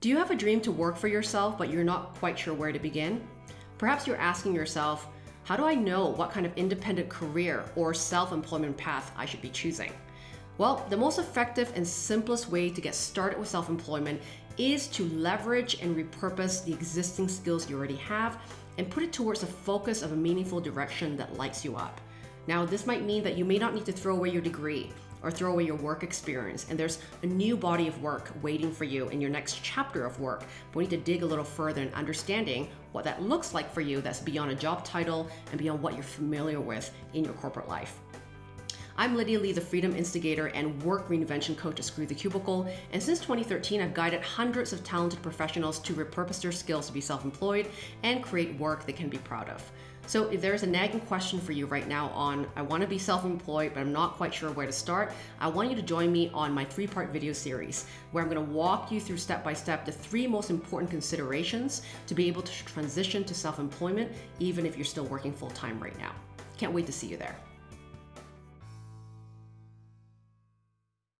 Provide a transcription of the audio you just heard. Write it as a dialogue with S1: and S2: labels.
S1: Do you have a dream to work for yourself, but you're not quite sure where to begin? Perhaps you're asking yourself, how do I know what kind of independent career or self employment path I should be choosing? Well, the most effective and simplest way to get started with self employment is to leverage and repurpose the existing skills you already have and put it towards a focus of a meaningful direction that lights you up. Now, this might mean that you may not need to throw away your degree or throw away your work experience, and there's a new body of work waiting for you in your next chapter of work. But we need to dig a little further in understanding what that looks like for you that's beyond a job title and beyond what you're familiar with in your corporate life. I'm Lydia Lee, the Freedom Instigator and Work Reinvention Coach at Screw the Cubicle. And since 2013, I've guided hundreds of talented professionals to repurpose their skills to be self employed and create work they can be proud of. So if there's a nagging question for you right now on, I want to be self-employed, but I'm not quite sure where to start, I want you to join me on my three-part video series where I'm going to walk you through step by step the three most important considerations to be able to transition to self-employment, even if you're still working full-time right now. Can't wait to see you there.